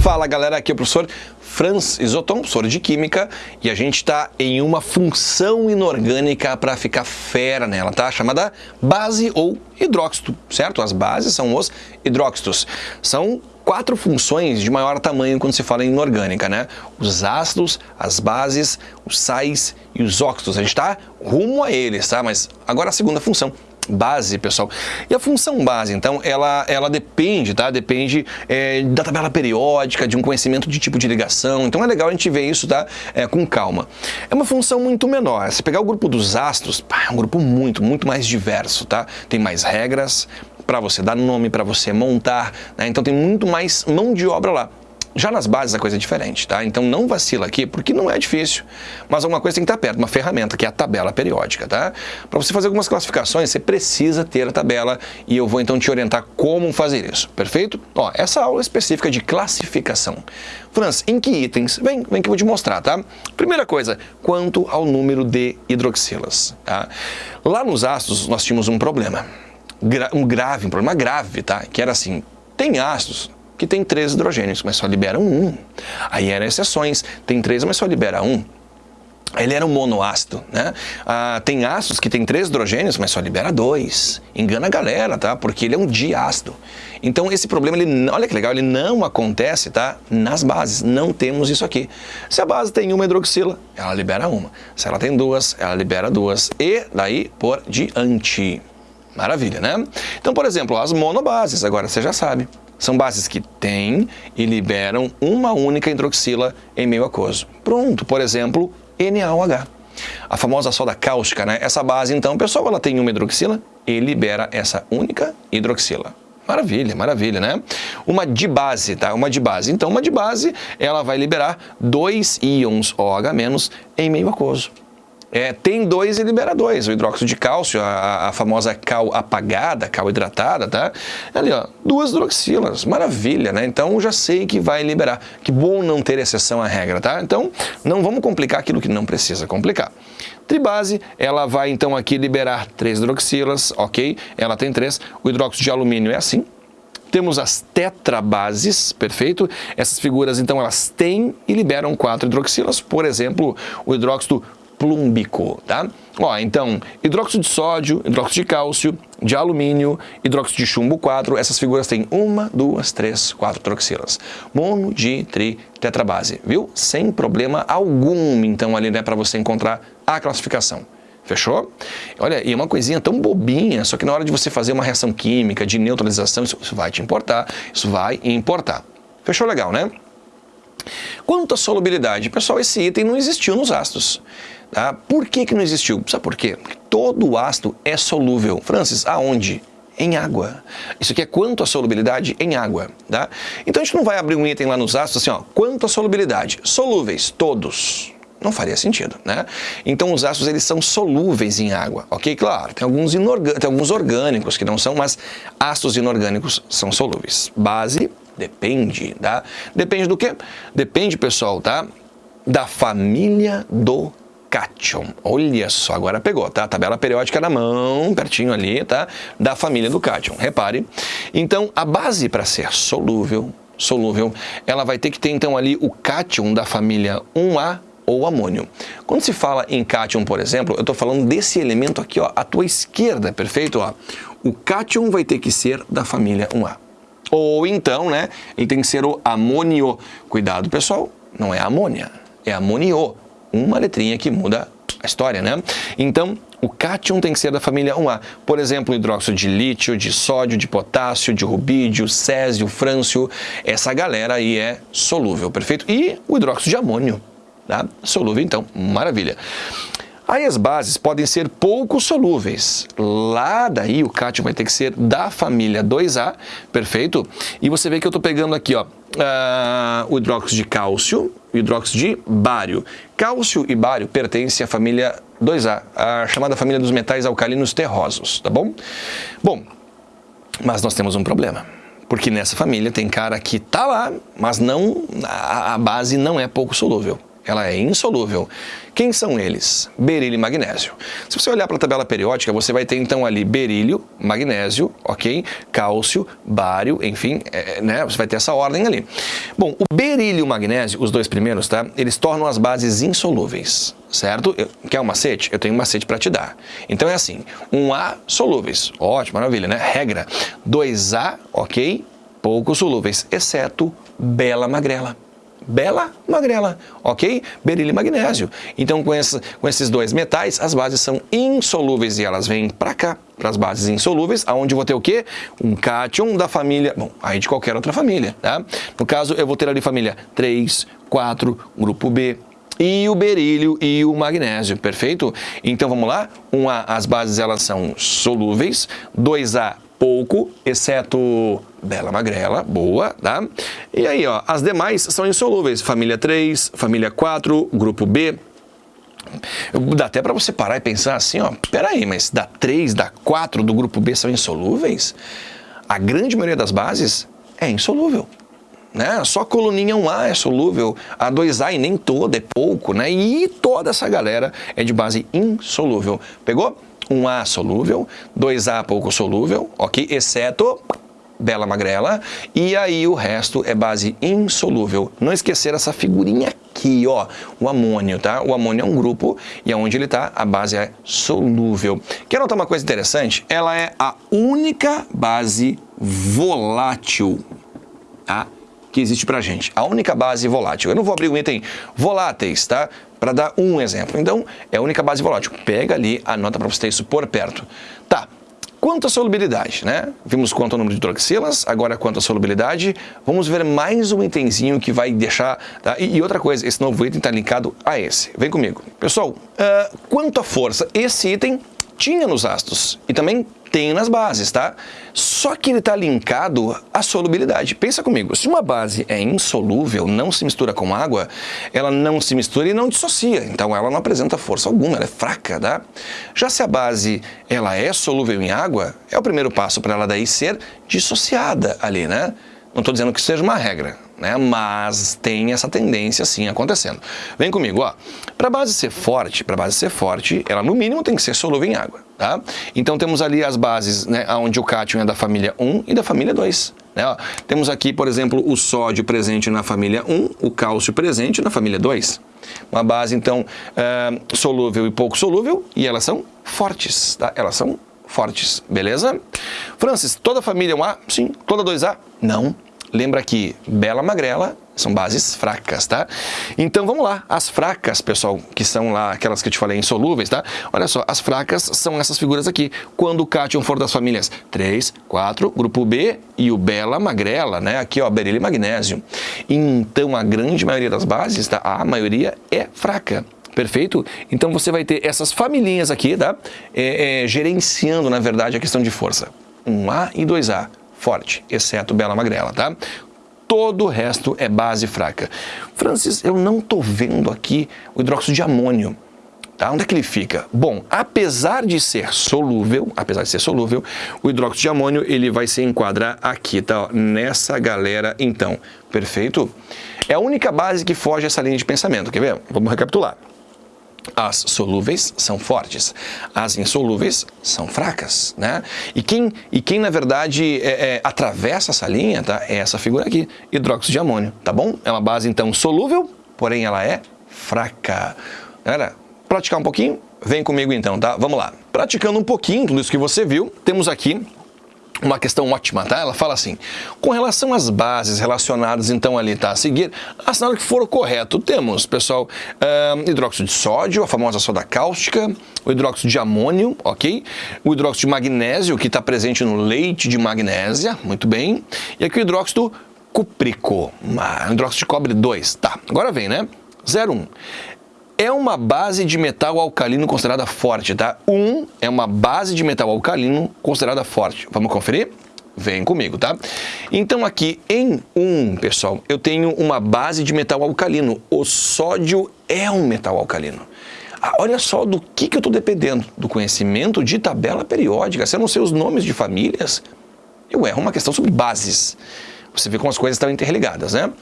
Fala galera, aqui é o professor Franz Isoton, professor de Química, e a gente está em uma função inorgânica para ficar fera nela, tá? Chamada base ou hidróxido, certo? As bases são os hidróxidos. São quatro funções de maior tamanho quando se fala em inorgânica, né? Os ácidos, as bases, os sais e os óxidos. A gente está rumo a eles, tá? Mas agora a segunda função, base, pessoal. E a função base, então, ela, ela depende, tá? Depende é, da tabela periódica, de um conhecimento de tipo de ligação. Então é legal a gente ver isso, tá? É, com calma. É uma função muito menor. Se pegar o grupo dos ácidos, pá, é um grupo muito, muito mais diverso, tá? Tem mais regras para você dar nome, para você montar, né? Então tem muito mais mão de obra lá. Já nas bases a coisa é diferente, tá? Então não vacila aqui, porque não é difícil. Mas alguma coisa tem que estar perto, uma ferramenta, que é a tabela periódica, tá? Para você fazer algumas classificações, você precisa ter a tabela e eu vou então te orientar como fazer isso, perfeito? Ó, essa aula específica de classificação. Franz, em que itens? Vem, vem que eu vou te mostrar, tá? Primeira coisa, quanto ao número de hidroxilas, tá? Lá nos ácidos nós tínhamos um problema, um grave, um problema grave, tá? Que era assim, tem ácidos que tem três hidrogênios, mas só libera um. Aí eram exceções, tem três, mas só libera um. Ele era um monoácido, né? Ah, tem ácidos que tem três hidrogênios, mas só libera dois. Engana a galera, tá? Porque ele é um diácido. Então esse problema, ele, olha que legal, ele não acontece, tá? Nas bases, não temos isso aqui. Se a base tem uma hidroxila, ela libera uma. Se ela tem duas, ela libera duas. E daí por diante. Maravilha, né? Então, por exemplo, as monobases, agora você já sabe. São bases que têm e liberam uma única hidroxila em meio aquoso. Pronto, por exemplo, NaOH. A famosa soda cáustica, né? Essa base, então, pessoal, ela tem uma hidroxila e libera essa única hidroxila. Maravilha, maravilha, né? Uma dibase, tá? Uma dibase. Então, uma dibase, ela vai liberar dois íons OH- em meio aquoso. É, tem dois e libera dois. O hidróxido de cálcio, a, a, famosa cal apagada, cal hidratada, tá? Ali, ó, duas hidroxilas. Maravilha, né? Então já sei que vai liberar. Que bom não ter exceção à regra, tá? Então não vamos complicar aquilo que não precisa complicar. Tribase, ela vai então aqui liberar três hidroxilas, ok? Ela tem três. O hidróxido de alumínio é assim, temos as tetrabases, perfeito? Essas figuras, então, elas têm e liberam quatro hidroxilas. Por exemplo, o hidróxido plúmbico, tá? Ó, então, hidróxido de sódio, hidróxido de cálcio, de alumínio, hidróxido de chumbo 4, essas figuras têm uma, duas, três, quatro hidroxilas. Mono, di, tri, tetrabase, viu? Sem problema algum, então, ali, né, para você encontrar a classificação. Fechou? Olha, e é uma coisinha tão bobinha, só que na hora de você fazer uma reação química, de neutralização, isso, isso vai te importar, isso vai importar. Fechou legal, né? Quanto à solubilidade, pessoal, esse item não existiu nos ácidos. Tá? Por que, que não existiu? Sabe por quê? Porque todo ácido é solúvel. Francis, aonde? Em água. Isso aqui é quanto a solubilidade em água. Tá? Então a gente não vai abrir um item lá nos ácidos assim, ó, quanto a solubilidade? Solúveis, todos. Não faria sentido, né? Então os ácidos eles são solúveis em água, ok? Claro, tem alguns, tem alguns orgânicos que não são, mas ácidos inorgânicos são solúveis. Base, depende, tá? Depende do quê? Depende, pessoal, tá? Da família do cátion. Olha só, agora pegou, tá? Tabela periódica na mão, pertinho ali, tá? Da família do cátion. Repare. Então, a base para ser solúvel, solúvel, ela vai ter que ter então ali o cátion da família 1A ou amônio. Quando se fala em cátion, por exemplo, eu estou falando desse elemento aqui, ó, à tua esquerda, perfeito? Ó. O cátion vai ter que ser da família 1A. Ou então, né, ele tem que ser o amônio. Cuidado, pessoal, não é amônia, é amonio uma letrinha que muda a história, né? Então, o cátion tem que ser da família 1A. Por exemplo, hidróxido de lítio, de sódio, de potássio, de rubídio, césio, frâncio. Essa galera aí é solúvel, perfeito? E o hidróxido de amônio, tá? Solúvel, então, maravilha. Aí as bases podem ser pouco solúveis. Lá daí o cátion vai ter que ser da família 2A, perfeito? E você vê que eu estou pegando aqui, ó, uh, o hidróxido de cálcio e o hidróxido de bário. Cálcio e bário pertencem à família 2A, a chamada família dos metais alcalinos terrosos, tá bom? Bom, mas nós temos um problema. Porque nessa família tem cara que tá lá, mas não a, a base não é pouco solúvel. Ela é insolúvel. Quem são eles? Berílio e magnésio. Se você olhar para a tabela periódica, você vai ter então ali berílio, magnésio, ok? Cálcio, bário, enfim, é, né? Você vai ter essa ordem ali. Bom, o berílio e o magnésio, os dois primeiros, tá? Eles tornam as bases insolúveis, certo? Quer um macete? Eu tenho um macete para te dar. Então é assim, um A solúveis, ótimo, maravilha, né? Regra, 2A, ok? Pouco solúveis, exceto bela magrela bela magrela, ok? Berílio e magnésio. Então, com, essa, com, esses dois metais, as bases são insolúveis e elas vêm para cá, para as bases insolúveis, aonde eu vou ter o quê? Um cátion da família, bom, aí de qualquer outra família, tá? No caso, eu vou ter ali família 3, 4, grupo B, e o berílio e o magnésio, perfeito? Então vamos lá, 1A, as bases elas são solúveis, 2A pouco, exceto bela magrela, boa, tá? E aí, ó, as demais são insolúveis, família 3, família 4, grupo B, Dá até para você parar e pensar assim, ó, peraí, mas da 3, da 4 do grupo B são insolúveis? A grande maioria das bases é insolúvel. Né? Só a coluninha 1A é solúvel, a 2A e nem toda, é pouco, né? E toda essa galera é de base insolúvel. Pegou? 1A solúvel, 2A pouco solúvel, ok? Exceto bela magrela, e aí o resto é base insolúvel. Não esquecer essa figurinha aqui, ó, o amônio, tá? O amônio é um grupo e aonde ele tá, a base é solúvel. Quer notar uma coisa interessante? Ela é a única base volátil, tá? que existe para gente. A única base volátil. Eu não vou abrir o item voláteis, tá? Para dar um exemplo. Então, é a única base volátil. Pega ali, anota para você ter isso por perto. Tá. Quanto à solubilidade, né? Vimos quanto ao número de hidroxilas, agora quanto à solubilidade. Vamos ver mais um itemzinho que vai deixar... Tá? E, e, outra coisa, esse novo item está linkado a esse. Vem comigo. Pessoal, uh, quanto à força, esse item tinha nos ácidos e também tem nas bases, tá? Só que ele está linkado à solubilidade. Pensa comigo, se uma base é insolúvel, não se mistura com água, ela não se mistura e não dissocia, então ela não apresenta força alguma, ela é fraca, tá? Já se a base ela é solúvel em água, é o primeiro passo para ela daí ser dissociada ali, né? Não estou dizendo que seja uma regra, né? mas tem essa tendência sim acontecendo. Vem comigo, ó. Para a base ser forte, para a base ser forte, ela no mínimo tem que ser solúvel em água. Tá? Então temos ali as bases, né, onde o cátion é da família 1 e da família 2. Né? Ó, temos aqui, por exemplo, o sódio presente na família 1, o cálcio presente na família 2. Uma base, então, é, solúvel e pouco solúvel, e elas são fortes, tá? Elas são fortes, beleza? Francis, toda família 1A? Sim. Toda 2A? Não. Lembra que bela magrela são bases fracas, tá? Então vamos lá, as fracas, pessoal, que são lá aquelas que eu te falei insolúveis, tá? Olha só, as fracas são essas figuras aqui. Quando o cátion for das famílias 3, 4, grupo B e o bela magrela, né? Aqui, ó, berílio e magnésio. Então a grande maioria das bases, tá? A maioria é fraca. Perfeito? Então você vai ter essas familhinhas aqui, tá? É, é, gerenciando, na verdade, a questão de força. 1A e 2A forte, exceto Bela Magrela, tá? Todo o resto é base fraca. Francis, eu não estou vendo aqui o hidróxido de amônio. Tá? Onde é que ele fica? Bom, apesar de ser solúvel, apesar de ser solúvel, o hidróxido de amônio ele vai se enquadrar aqui, tá? Nessa galera, então. Perfeito? É a única base que foge essa linha de pensamento, quer ver? Vamos recapitular. As solúveis são fortes, as insolúveis são fracas, né? E quem, e quem na verdade, é, é, atravessa essa linha, tá? É essa figura aqui, hidróxido de amônio, tá bom? É uma base, então, solúvel, porém ela é fraca. Galera, praticar um pouquinho? Vem comigo então, tá? Vamos lá. Praticando um pouquinho tudo isso que você viu, temos aqui uma questão ótima, tá? Ela fala assim, com relação às bases relacionadas então ali, tá? A seguir, assinado que for o correto, temos, pessoal, uh, hidróxido de sódio, a famosa soda cáustica, o hidróxido de amônio, ok? O hidróxido de magnésio, que está presente no leite de magnésia, muito bem. E aqui o hidróxido cúprico, hidróxido de cobre 2, tá? Agora vem, né? 01 é uma base de metal alcalino considerada forte, tá? 1 um é uma base de metal alcalino considerada forte. Vamos conferir? Vem comigo, tá? Então aqui em 1, um, pessoal, eu tenho uma base de metal alcalino. O sódio é um metal alcalino. Ah, olha só do que, que eu estou dependendo, do conhecimento de tabela periódica. Se eu não sei os nomes de famílias, eu erro uma questão sobre bases. Você vê como as coisas estão interligadas, né?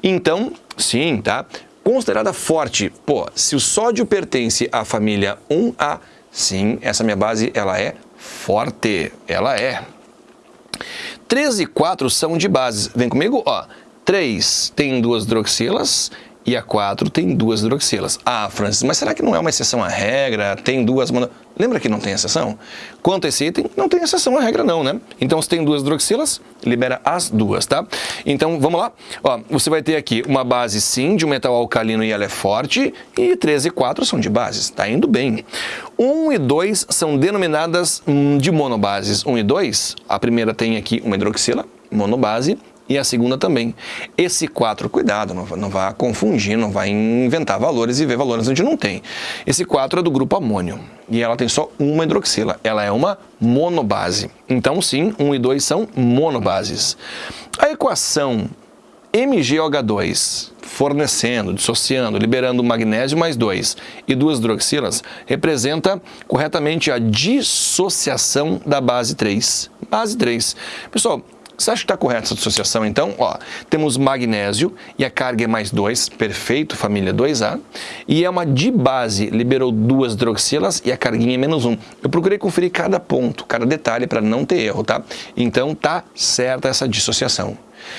Então, sim, tá? Considerada forte, pô, se o sódio pertence à família 1A, sim, essa minha base ela é forte, ela é. 3 e 4 são de bases. Vem comigo, ó. 3 tem duas hidroxilas e a 4 tem duas hidroxilas. Ah, Francis, mas será que não é uma exceção à regra? Tem duas mono... Lembra que não tem exceção? Quanto a esse item, não tem exceção à regra não, né? Então, se tem duas hidroxilas, libera as duas, tá? Então, vamos lá. Ó, você vai ter aqui uma base, sim, de um metal alcalino e ela é forte, e 3 e 4 são de bases, tá indo bem. 1 e 2 são denominadas hum, de monobases. 1 e 2, a primeira tem aqui uma hidroxila, monobase, e a segunda também. Esse 4, cuidado, não, não vá confundir, não vai inventar valores e ver valores onde não tem. Esse 4 é do grupo amônio e ela tem só uma hidroxila, ela é uma monobase. Então sim, 1 e 2 são monobases. A equação MgOH2 fornecendo, dissociando, liberando magnésio mais 2 e duas hidroxilas, representa corretamente a dissociação da base 3. Base 3. Pessoal, você acha que está correta essa associação, então? Ó, temos magnésio e a carga é mais 2, perfeito, família 2A. E é uma dibase, liberou duas hidroxilas e a carguinha é menos 1. Um. Eu procurei conferir cada ponto, cada detalhe para não ter erro, tá? Então tá certa essa dissociação.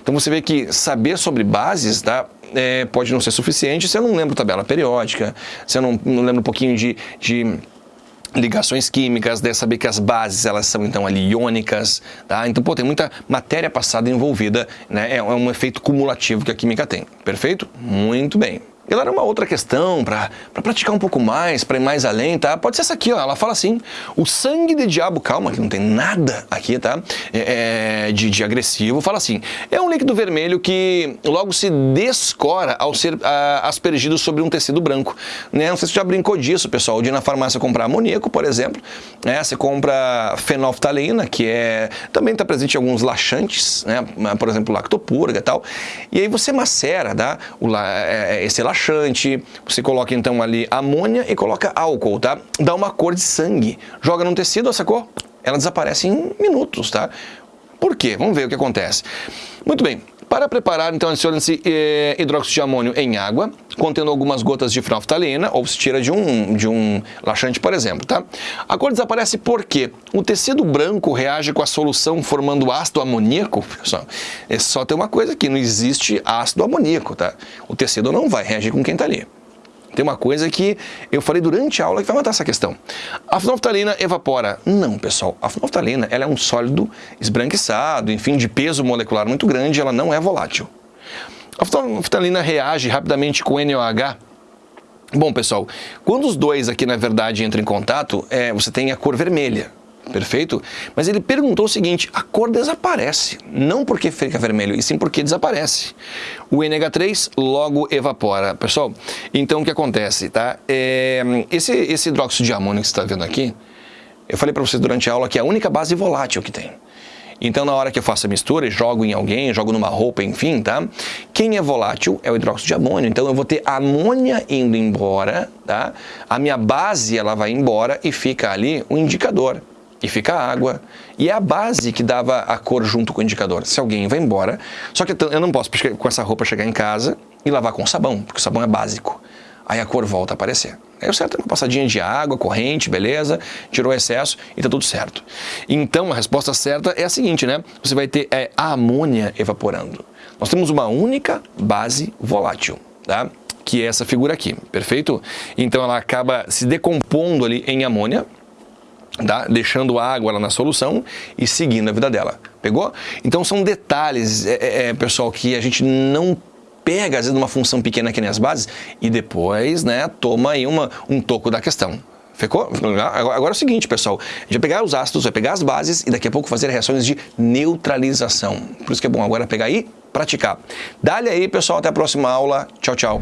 Então você vê que saber sobre bases, tá? É, pode não ser suficiente se eu não lembro tabela periódica, se eu não, não lembro um pouquinho de, de ligações químicas, deve saber que as bases elas são então ali iônicas, tá? Então, pô, tem muita matéria passada envolvida, né? É um efeito cumulativo que a química tem. Perfeito? Muito bem. Galera, uma outra questão para pra praticar um pouco mais, para ir mais além, tá? Pode ser essa aqui, ó. Ela fala assim: o sangue de diabo, calma, que não tem nada aqui, tá? É, é, de, de, agressivo. Fala assim: é um líquido vermelho que logo se descora ao ser a, aspergido sobre um tecido branco. Né? Não sei se você já brincou disso, pessoal, de ir na farmácia comprar amoníaco, por exemplo. Né? Você compra fenolftalina, que é também está presente em alguns laxantes, né? Por exemplo, lactopurga e tal. E aí você macera, tá? O, é, esse laxante você coloca então ali amônia e coloca álcool, tá? Dá uma cor de sangue. Joga num tecido, essa cor, ela desaparece em minutos, tá? Por quê? Vamos ver o que acontece. Muito bem, para preparar, então, adiciona-se eh, hidróxido de amônio em água, contendo algumas gotas de fenolftalina, ou se tira de um, de um laxante, por exemplo, tá? A cor desaparece porque o tecido branco reage com a solução formando ácido amoníaco. Pessoal, é só ter uma coisa aqui, não existe ácido amoníaco, tá? O tecido não vai reagir com quem está ali. Tem uma coisa que eu falei durante a aula que vai matar essa questão. A fenolftalina evapora. Não, pessoal. A fenolftalina ela é um sólido esbranquiçado, enfim, de peso molecular muito grande, ela não é volátil. A fenolftalina reage rapidamente com NOH. Bom, pessoal, quando os dois aqui, na verdade, entram em contato, é, você tem a cor vermelha perfeito? Mas ele perguntou o seguinte, a cor desaparece, não porque fica vermelho, e sim porque desaparece. O NH3 logo evapora. Pessoal, então o que acontece, tá? É, esse, esse hidróxido de amônio que você está vendo aqui, eu falei para vocês durante a aula que é a única base volátil que tem. Então, na hora que eu faço a mistura e jogo em alguém, jogo numa roupa, enfim, tá? Quem é volátil é o hidróxido de amônio. Então, eu vou ter amônia indo embora, tá? A minha base, ela vai embora e fica ali o indicador e fica a água. E é a base que dava a cor junto com o indicador. Se alguém vai embora, só que eu não posso com essa roupa chegar em casa e lavar com sabão, porque o sabão é básico. Aí a cor volta a aparecer. Aí o certo é uma passadinha de água, corrente, beleza, tirou o excesso e tá tudo certo. Então a resposta certa é a seguinte, né? Você vai ter é, a amônia evaporando. Nós temos uma única base volátil, tá? Que é essa figura aqui, perfeito? Então ela acaba se decompondo ali em amônia, tá? deixando a água lá na solução e seguindo a vida dela. Pegou? Então são detalhes, é, é, é, pessoal, que a gente não pega, às vezes, numa função pequena que nem as bases e depois né, toma aí uma, um toco da questão. Ficou? Agora é o seguinte, pessoal, a gente vai pegar os ácidos, vai pegar as bases e daqui a pouco fazer reações de neutralização. Por isso que é bom agora pegar e praticar. Dá-lhe aí, pessoal, até a próxima aula. Tchau, tchau.